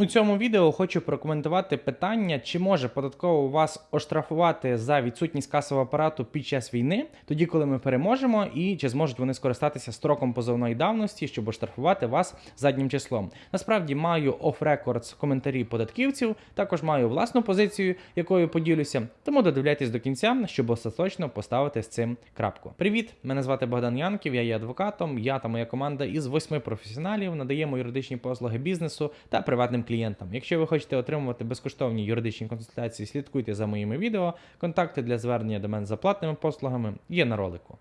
У цьому відео хочу прокоментувати питання, чи може податково вас оштрафувати за відсутність касового апарату під час війни, тоді коли ми переможемо, і чи зможуть вони скористатися строком позовної давності, щоб оштрафувати вас заднім числом. Насправді маю оф-рекордс коментарі податківців, також маю власну позицію, якою поділюся. Тому додивляйтесь до кінця, щоб остаточно поставити з цим крапку. Привіт! Мене звати Богдан Янків, я є адвокатом. Я та моя команда із восьми професіоналів надаємо юридичні послуги бізнесу та приватним клієнтам. Якщо ви хочете отримувати безкоштовні юридичні консультації, слідкуйте за моїми відео. Контакти для звернення до мене за платними послугами є на ролику.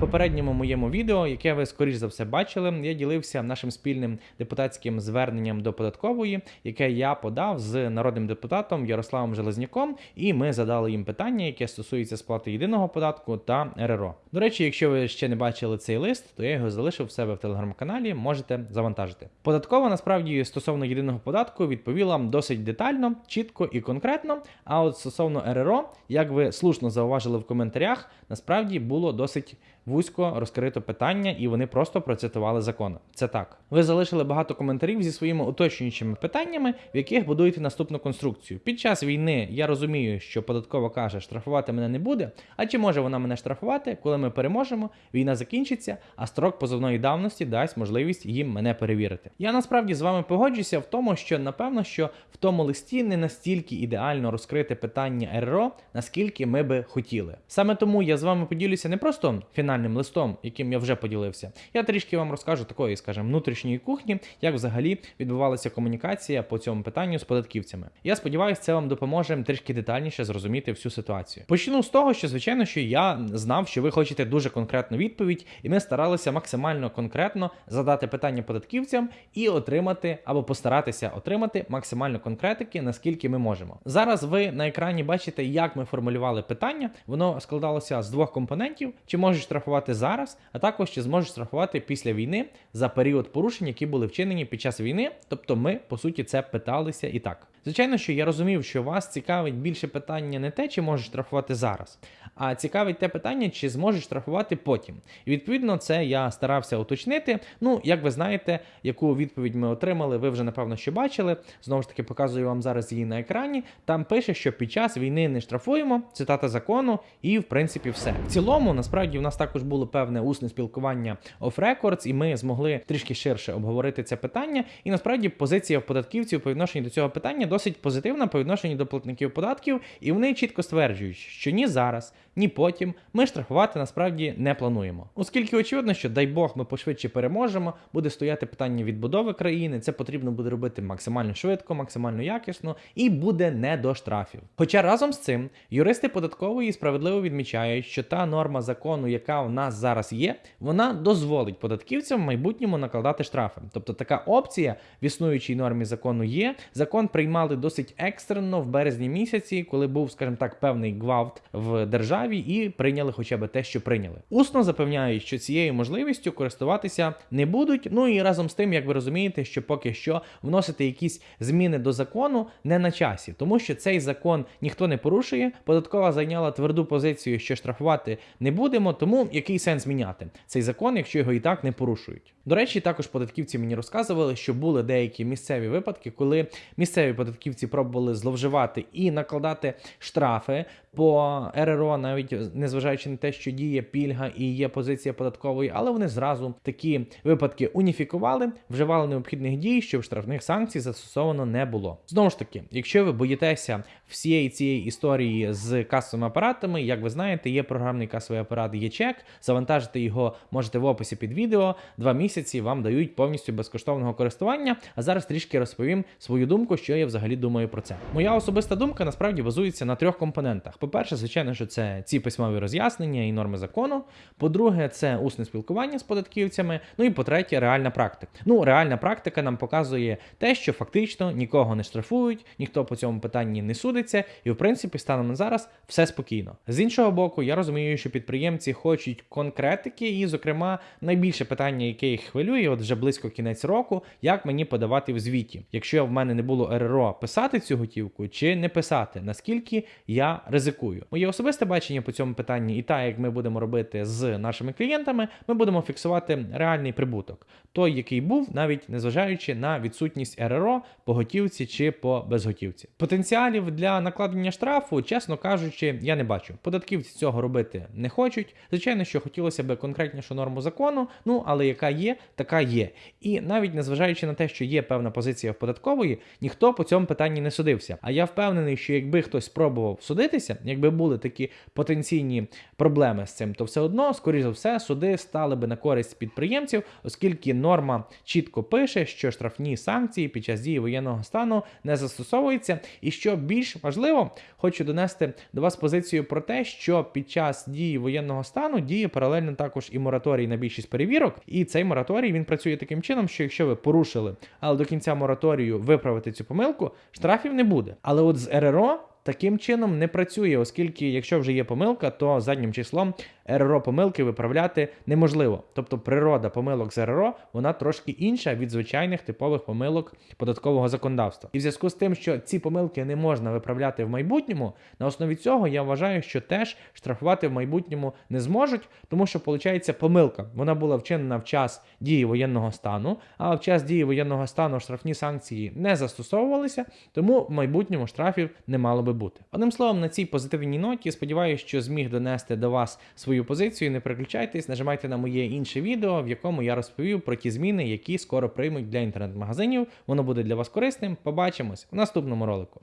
Попередньому моєму відео, яке ви скоріш за все бачили, я ділився нашим спільним депутатським зверненням до податкової, яке я подав з народним депутатом Ярославом Железняком, і ми задали їм питання, яке стосується сплати єдиного податку та РРО. До речі, якщо ви ще не бачили цей лист, то я його залишив в себе в телеграм-каналі, можете завантажити. Податкова насправді стосовно єдиного податку відповіла досить детально, чітко і конкретно. А от стосовно РРО, як ви слушно зауважили в коментарях, насправді було досить вузько розкрито питання, і вони просто процитували закон. Це так. Ви залишили багато коментарів зі своїми уточнюючими питаннями, в яких будуєте наступну конструкцію. Під час війни я розумію, що податкова каже, штрафувати мене не буде. А чи може вона мене штрафувати, коли ми переможемо, війна закінчиться, а строк позовної давності дасть можливість їм мене перевірити. Я насправді з вами погоджуся в тому, що напевно, що в тому листі не настільки ідеально розкрите питання РРО, наскільки ми би хотіли. Саме тому я з вами поділюся не просто фінальним листом, яким я вже поділився. Я трішки вам розкажу такої, скажімо, внутрішньої кухні, як взагалі відбувалася комунікація по цьому питанню з податківцями. Я сподіваюся, це вам допоможе трішки детальніше зрозуміти всю ситуацію. Почну з того, що звичайно, що я знав, що ви хочете дуже конкретну відповідь, і ми старалися максимально конкретно задати питання податківцям і отримати або постаратися отримати максимально конкретики, наскільки ми можемо. Зараз ви на екрані бачите, як ми формулювали питання. Воно складалося з двох компонентів: чи можеш штрафувати зараз, а також чи зможеш штрафувати після війни за період порушень, які були вчинені під час війни. Тобто, ми по суті це питалися і так. Звичайно, що я розумів, що вас цікавить більше питання не те, чи можеш штрафувати зараз, а цікавить те питання, чи зможеш штрафувати потім. І відповідно це я старався уточнити. Ну, як ви знаєте, яку відповідь ми отримали, ви вже напевно що бачили. Знову ж таки, показую вам зараз її на екрані. Там пише, що під час війни не штрафуємо, цитата закону, і в принципі все. В цілому, насправді, у нас також було певне усне спілкування records, і ми змогли трішки ширше обговорити це питання. І насправді позиція податківців по відношенню до цього питання досить позитивна по відношенню до платників податків, і вони чітко стверджують, що ні зараз, ні потім ми штрафувати насправді не плануємо. Оскільки очевидно, що дай Бог ми пошвидше переможемо, буде стояти питання відбудови країни. Це потрібно буде робити максимально швидко, максимально якісно і буде не до штрафів. Хоча разом з цим юристи податкової справедливо відмічають, що та норма закону, яка в нас зараз є, вона дозволить податківцям в майбутньому накладати штрафи. Тобто така опція в існуючій нормі закону є. Закон приймали досить екстрено в березні місяці, коли був, скажімо так, певний гвалт в державі, і прийняли хоча б те, що прийняли. Усно запевняють, що цією можливістю користуватися не будуть. Ну і разом з тим, як ви розумієте, що поки що вносити якісь зміни до закону не на часі, тому що цей закон ніхто не порушує. Податкова зайняла тверду позицію, що штрафувати не будемо, тому який сенс міняти цей закон, якщо його і так не порушують. До речі, також податківці мені розказували, що були деякі місцеві випадки, коли місцеві податківці пробували зловживати і накладати штрафи по РРО, навіть незважаючи на те, що діє пільга і є позиція податкової, але вони зразу такі випадки уніфікували, вживали необхідних дій, щоб штрафних санкцій застосовано не було. Знову ж таки, якщо ви боїтеся всієї цієї історії з касовими апаратами, як ви знаєте, є програмний касовий апарат ЄЧЕК, завантажити його можете в описі під відео. Два місяці вам дають повністю безкоштовного користування. А зараз трішки розповім свою думку, що я взагалі думаю про це. Моя особиста думка насправді базується на трьох компонентах. По-перше, звичайно, що це ці письмові роз'яснення і норми закону. По-друге, це усне спілкування з податківцями. Ну і по-третє, реальна практика. Ну, реальна практика нам показує те, що фактично нікого не штрафують, ніхто по цьому питанні не судиться, і в принципі, станом на зараз все спокійно. З іншого боку, я розумію, що підприємці хочуть конкретики, і, зокрема, найбільше питання, яке їх хвилює, от вже близько кінець року, як мені подавати в звіті, якщо в мене не було РРО, писати цю готівку чи не писати, наскільки я ризикую. Моє особисте бачення по цьому питанні, і так як ми будемо робити з нашими клієнтами, ми будемо фіксувати реальний прибуток, той, який був, навіть незважаючи на відсутність РРО по готівці чи по безготівці. Потенціалів для накладення штрафу, чесно кажучи, я не бачу. Податківці цього робити не хочуть. Звичайно, що хотілося б конкретнішу норму закону, ну але яка є, така є. І навіть незважаючи на те, що є певна позиція в податкової, ніхто по цьому питанні не судився. А я впевнений, що якби хтось спробував судитися, якби були такі потенційні проблеми з цим, то все одно, скоріш за все, суди стали би на користь підприємців, оскільки норма чітко пише, що штрафні санкції під час дії воєнного стану не застосовуються. І що більш важливо, хочу донести до вас позицію про те, що під час дії воєнного стану діє паралельно також і мораторій на більшість перевірок. І цей мораторій він працює таким чином, що якщо ви порушили, але до кінця мораторію виправити цю помилку, штрафів не буде. Але от з РРО. Таким чином не працює, оскільки якщо вже є помилка, то заднім числом РРО помилки виправляти неможливо. Тобто природа помилок з РРО вона трошки інша від звичайних типових помилок податкового законодавства. І в зв'язку з тим, що ці помилки не можна виправляти в майбутньому, на основі цього я вважаю, що теж штрафувати в майбутньому не зможуть, тому що виходить помилка. Вона була вчинена в час дії воєнного стану, а в час дії воєнного стану штрафні санкції не застосовувалися, тому в майбутньому штрафів не мало би бути. Одним словом, на цій позитивній ноті сподіваюся, що зміг донести до вас свою позицію. Не переключайтесь, нажимайте на моє інше відео, в якому я розповів про ті зміни, які скоро приймуть для інтернет-магазинів. Воно буде для вас корисним. Побачимось в наступному ролику.